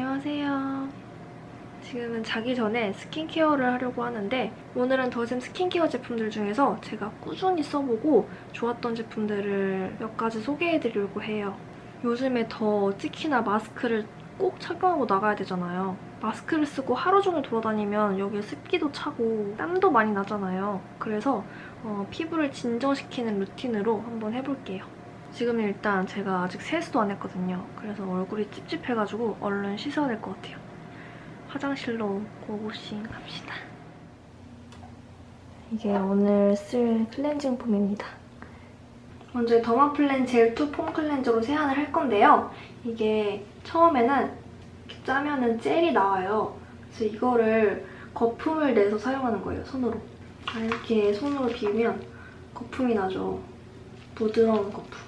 안녕하세요. 지금은 자기 전에 스킨케어를 하려고 하는데 오늘은 더샘 스킨케어 제품들 중에서 제가 꾸준히 써보고 좋았던 제품들을 몇 가지 소개해드리려고 해요. 요즘에 더 특히나 마스크를 꼭 착용하고 나가야 되잖아요. 마스크를 쓰고 하루 종일 돌아다니면 여기에 습기도 차고 땀도 많이 나잖아요. 그래서 어, 피부를 진정시키는 루틴으로 한번 해볼게요. 지금 일단 제가 아직 세수도 안 했거든요. 그래서 얼굴이 찝찝해가지고 얼른 씻어야 될 것 같아요. 화장실로 고고싱 합시다. 이게 오늘 쓸 클렌징 폼입니다. 먼저 더마플랜 젤2 폼 클렌저로 세안을 할 건데요. 이게 처음에는 이렇게 짜면은 젤이 나와요. 그래서 이거를 거품을 내서 사용하는 거예요, 손으로. 아, 이렇게 손으로 비비면 거품이 나죠. 부드러운 거품.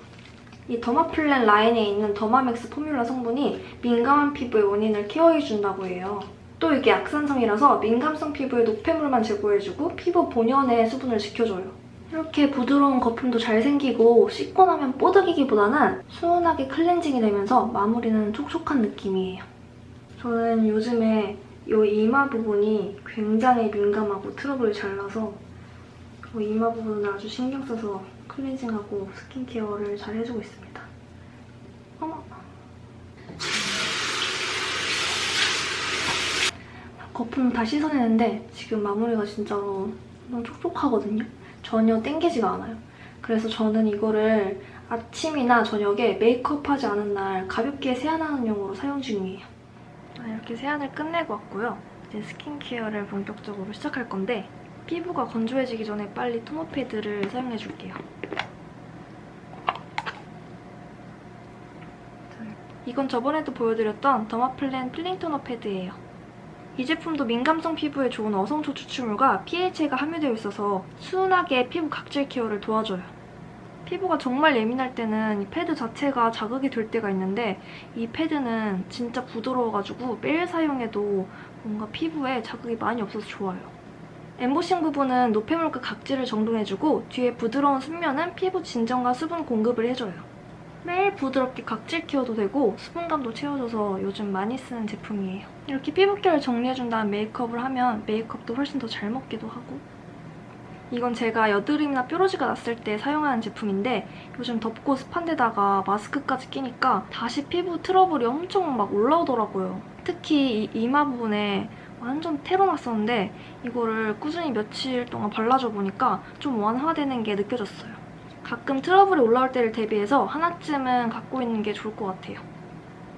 이 더마플랜 라인에 있는 더마맥스 formula 성분이 민감한 피부의 원인을 케어해준다고 해요. 또 이게 약산성이라서 민감성 피부의 노폐물만 제거해주고 피부 본연의 수분을 지켜줘요. 이렇게 부드러운 거품도 잘 생기고 씻고 나면 뽀득이기보다는 순하게 클렌징이 되면서 마무리는 촉촉한 느낌이에요. 저는 요즘에 이 이마 부분이 굉장히 민감하고 트러블이 잘 나서 이 이마 부분을 아주 신경 써서 클렌징하고 스킨케어를 잘 해주고 있습니다. 어머. 거품 다 씻어내는데 지금 마무리가 진짜로 너무 촉촉하거든요? 전혀 땡기지가 않아요. 그래서 저는 이거를 아침이나 저녁에 메이크업하지 않은 날 가볍게 세안하는 용으로 사용 중이에요. 이렇게 세안을 끝내고 왔고요. 이제 스킨케어를 본격적으로 시작할 건데 피부가 건조해지기 전에 빨리 토너 패드를 사용해줄게요. 이건 저번에도 보여드렸던 더마플랜 필링 토너 패드예요. 이 제품도 민감성 피부에 좋은 어성초 추출물과 PHA가 함유되어 있어서 순하게 피부 각질 케어를 도와줘요. 피부가 정말 예민할 때는 이 패드 자체가 자극이 될 때가 있는데 이 패드는 진짜 부드러워가지고 매일 사용해도 뭔가 피부에 자극이 많이 없어서 좋아요. 엠보싱 부분은 노폐물과 각질을 정돈해주고 뒤에 부드러운 순면은 피부 진정과 수분 공급을 해줘요. 매일 부드럽게 각질 케어도 되고 수분감도 채워줘서 요즘 많이 쓰는 제품이에요. 이렇게 피부결을 정리해준 다음 메이크업을 하면 메이크업도 훨씬 더 잘 먹기도 하고 이건 제가 여드름이나 뾰루지가 났을 때 사용하는 제품인데 요즘 덥고 습한 데다가 마스크까지 끼니까 다시 피부 트러블이 엄청 막 올라오더라고요. 특히 이 이마 부분에 완전 테러 났었는데 이거를 꾸준히 며칠 동안 발라줘 보니까 좀 완화되는 게 느껴졌어요. 가끔 트러블이 올라올 때를 대비해서 하나쯤은 갖고 있는 게 좋을 것 같아요.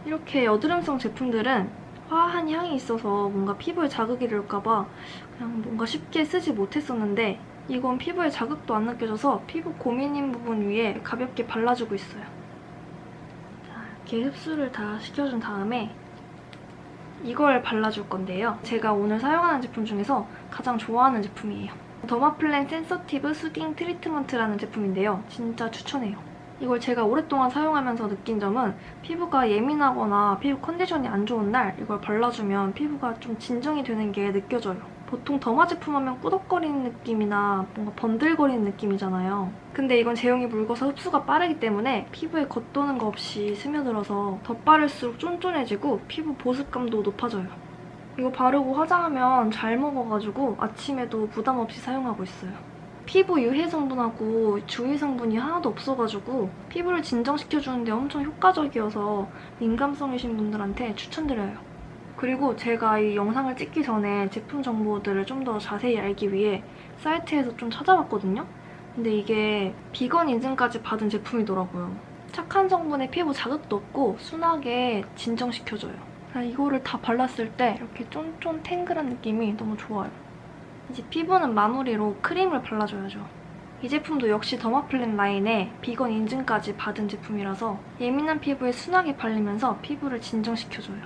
이렇게 여드름성 제품들은 화한 향이 있어서 뭔가 피부에 자극이 될까봐 그냥 뭔가 쉽게 쓰지 못했었는데 이건 피부에 자극도 안 느껴져서 피부 고민인 부분 위에 가볍게 발라주고 있어요. 자, 이렇게 흡수를 다 시켜준 다음에 이걸 발라줄 건데요. 제가 오늘 사용하는 제품 중에서 가장 좋아하는 제품이에요. 더마플랜 Sensitive Soothing 트리트먼트라는 제품인데요. 진짜 추천해요. 이걸 제가 오랫동안 사용하면서 느낀 점은 피부가 예민하거나 피부 컨디션이 안 좋은 날 이걸 발라주면 피부가 좀 진정이 되는 게 느껴져요. 보통 더마 제품 하면 꾸덕거리는 느낌이나 뭔가 번들거리는 느낌이잖아요. 근데 이건 제형이 묽어서 흡수가 빠르기 때문에 피부에 겉도는 거 없이 스며들어서 덧바를수록 쫀쫀해지고 피부 보습감도 높아져요. 이거 바르고 화장하면 잘 먹어가지고 아침에도 부담 없이 사용하고 있어요. 피부 유해 성분하고 주위 성분이 하나도 없어가지고 피부를 진정시켜주는데 엄청 효과적이어서 민감성이신 분들한테 추천드려요. 그리고 제가 이 영상을 찍기 전에 제품 정보들을 좀 더 자세히 알기 위해 사이트에서 좀 찾아봤거든요? 근데 이게 비건 인증까지 받은 제품이더라고요. 착한 성분에 피부 자극도 없고 순하게 진정시켜줘요. 이거를 다 발랐을 때 이렇게 쫀쫀 탱글한 느낌이 너무 좋아요. 이제 피부는 마무리로 크림을 발라줘야죠. 이 제품도 역시 더마플랜 라인에 비건 인증까지 받은 제품이라서 예민한 피부에 순하게 발리면서 피부를 진정시켜줘요.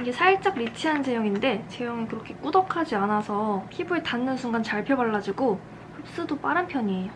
이게 살짝 리치한 제형인데 제형이 그렇게 꾸덕하지 않아서 피부에 닿는 순간 잘 펴발라지고 흡수도 빠른 편이에요.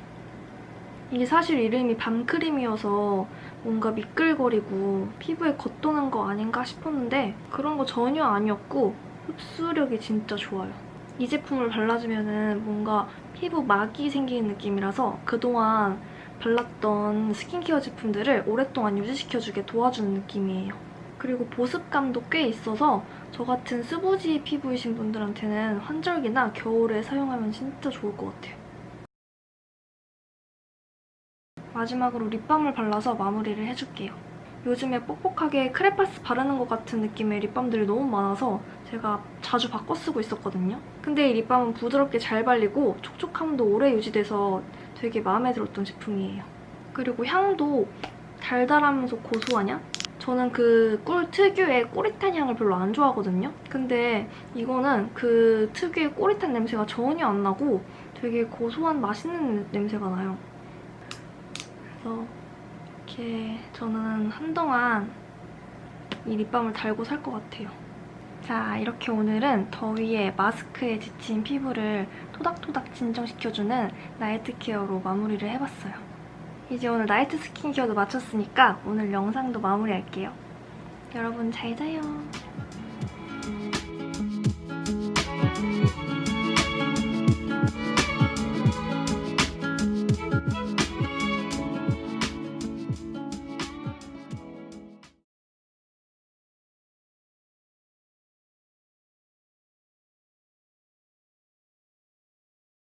이게 사실 이름이 밤크림이어서 뭔가 미끌거리고 피부에 겉도는 거 아닌가 싶었는데 그런 거 전혀 아니었고 흡수력이 진짜 좋아요. 이 제품을 발라주면 뭔가 피부 막이 생기는 느낌이라서 그동안 발랐던 스킨케어 제품들을 오랫동안 유지시켜주게 도와주는 느낌이에요. 그리고 보습감도 꽤 있어서 저 같은 스부지 피부이신 분들한테는 환절기나 겨울에 사용하면 진짜 좋을 것 같아요. 마지막으로 립밤을 발라서 마무리를 해줄게요. 요즘에 뻑뻑하게 크레파스 바르는 것 같은 느낌의 립밤들이 너무 많아서 제가 자주 바꿔 쓰고 있었거든요. 근데 이 립밤은 부드럽게 잘 발리고 촉촉함도 오래 유지돼서 되게 마음에 들었던 제품이에요. 그리고 향도 달달하면서 고소하냐? 저는 그 꿀 특유의 꼬릿한 향을 별로 안 좋아하거든요. 근데 이거는 그 특유의 꼬릿한 냄새가 전혀 안 나고 되게 고소한 맛있는 냄새가 나요. 그래서 이렇게 저는 한동안 이 립밤을 달고 살 것 같아요. 자, 이렇게 오늘은 더위에 마스크에 지친 피부를 토닥토닥 진정시켜주는 나이트 케어로 마무리를 해봤어요. 이제 오늘 나이트 스킨케어도 마쳤으니까 오늘 영상도 마무리할게요. 여러분 잘 자요.